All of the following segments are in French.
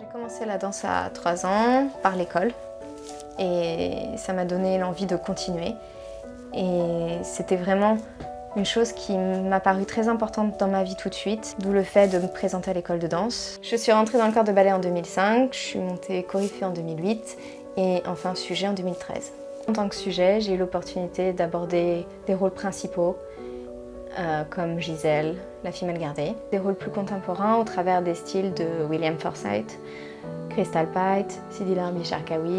J'ai commencé la danse à 3 ans par l'école et ça m'a donné l'envie de continuer. Et c'était vraiment une chose qui m'a paru très importante dans ma vie tout de suite, d'où le fait de me présenter à l'école de danse. Je suis rentrée dans le corps de ballet en 2005, je suis montée chorégraphe en 2008 et enfin sujet en 2013. En tant que sujet, j'ai eu l'opportunité d'aborder des rôles principaux euh, comme Gisèle, la fille mal gardée. Des rôles plus contemporains au travers des styles de William Forsythe, Crystal Pite, Sidi Larbi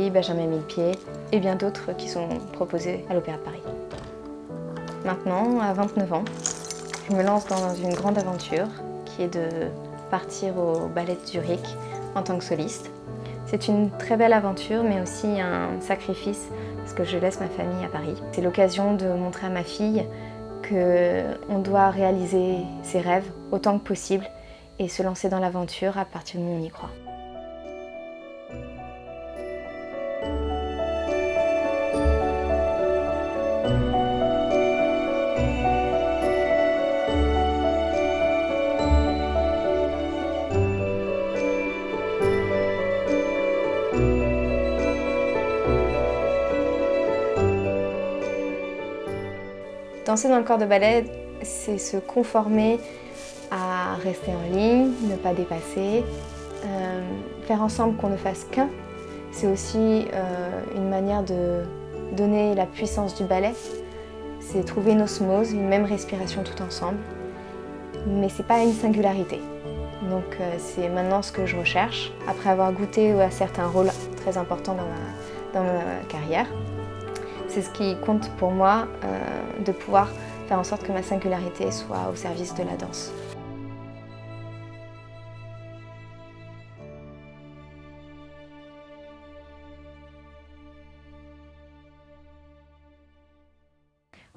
Benjamin Millepied et bien d'autres qui sont proposés à l'Opéra de Paris. Maintenant, à 29 ans, je me lance dans une grande aventure qui est de partir au ballet de Zurich en tant que soliste. C'est une très belle aventure mais aussi un sacrifice parce que je laisse ma famille à Paris. C'est l'occasion de montrer à ma fille qu'on doit réaliser ses rêves autant que possible et se lancer dans l'aventure à partir du moment où on y croit. Danser dans le corps de ballet, c'est se conformer à rester en ligne, ne pas dépasser, euh, faire ensemble qu'on ne fasse qu'un. C'est aussi euh, une manière de donner la puissance du ballet. C'est trouver une osmose, une même respiration tout ensemble. Mais c'est pas une singularité. Donc euh, c'est maintenant ce que je recherche, après avoir goûté à certains rôles très importants dans ma carrière. C'est ce qui compte pour moi, euh, de pouvoir faire en sorte que ma singularité soit au service de la danse.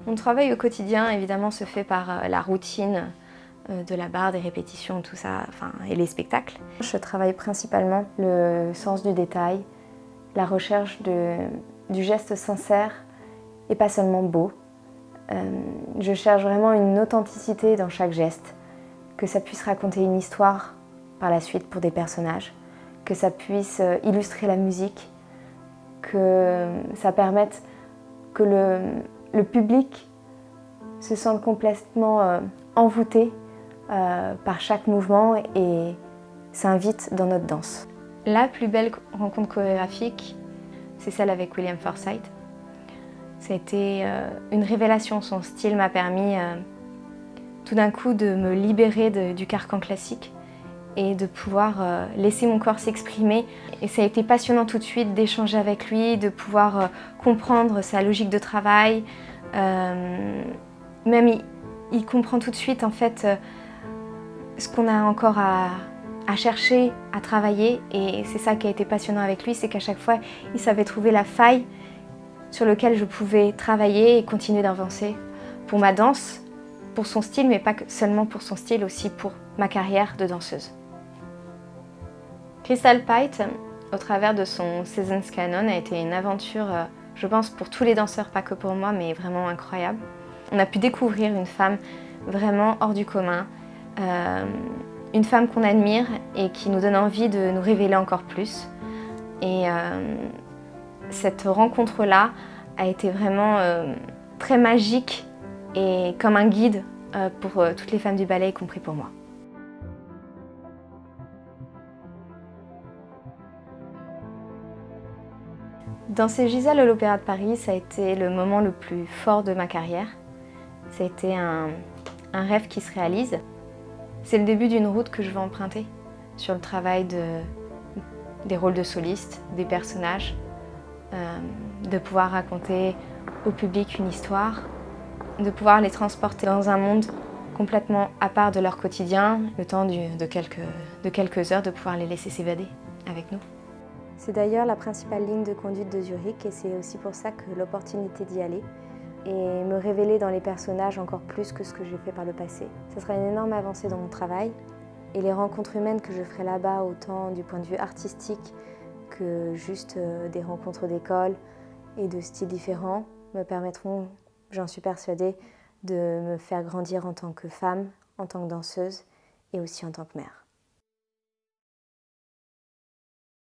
Mon travail au quotidien, évidemment, se fait par euh, la routine euh, de la barre, des répétitions, tout ça, enfin, et les spectacles. Je travaille principalement le sens du détail, la recherche de, du geste sincère et pas seulement beau. Euh, je cherche vraiment une authenticité dans chaque geste, que ça puisse raconter une histoire par la suite pour des personnages, que ça puisse euh, illustrer la musique, que ça permette que le, public se sente complètement euh, envoûté par chaque mouvement et s'invite dans notre danse. La plus belle rencontre chorégraphique, c'est celle avec William Forsythe. C'était euh, une révélation, son style m'a permis euh, tout d'un coup de me libérer du carcan classique et de pouvoir euh, laisser mon corps s'exprimer. Et ça a été passionnant tout de suite d'échanger avec lui, de pouvoir comprendre sa logique de travail. même il, comprend tout de suite en fait ce qu'on a encore à, à chercher, à travailler et c'est ça qui a été passionnant avec lui, c'est qu'à chaque fois il savait trouver la faille sur lequel je pouvais travailler et continuer d'avancer pour ma danse, pour son style, mais pas seulement pour son style, aussi pour ma carrière de danseuse. Crystal Pite, au travers de son Seasons Canon, a été une aventure, euh, je pense, pour tous les danseurs, pas que pour moi, mais vraiment incroyable. On a pu découvrir une femme vraiment hors du commun, euh, une femme qu'on admire et qui nous donne envie de nous révéler encore plus. Et euh, cette rencontre-là a été vraiment euh, très magique et comme un guide euh, pour toutes les femmes du ballet, y compris pour moi. Dans ces Gisèle à l'Opéra de Paris, ça a été le moment le plus fort de ma carrière. Ça a été un, un rêve qui se réalise. C'est le début d'une route que je vais emprunter sur le travail de, des rôles de soliste, des personnages, euh, de pouvoir raconter au public une histoire, de pouvoir les transporter dans un monde complètement à part de leur quotidien, le temps de quelques heures de pouvoir les laisser s'évader avec nous. C'est d'ailleurs la principale ligne de conduite de Zurich et c'est aussi pour ça que l'opportunité d'y aller et me révéler dans les personnages encore plus que ce que j'ai fait par le passé. Ce sera une énorme avancée dans mon travail et les rencontres humaines que je ferai là-bas, autant du point de vue artistique que juste euh, des rencontres d'école et de styles différents me permettront, j'en suis persuadée, de me faire grandir en tant que femme, en tant que danseuse et aussi en tant que mère.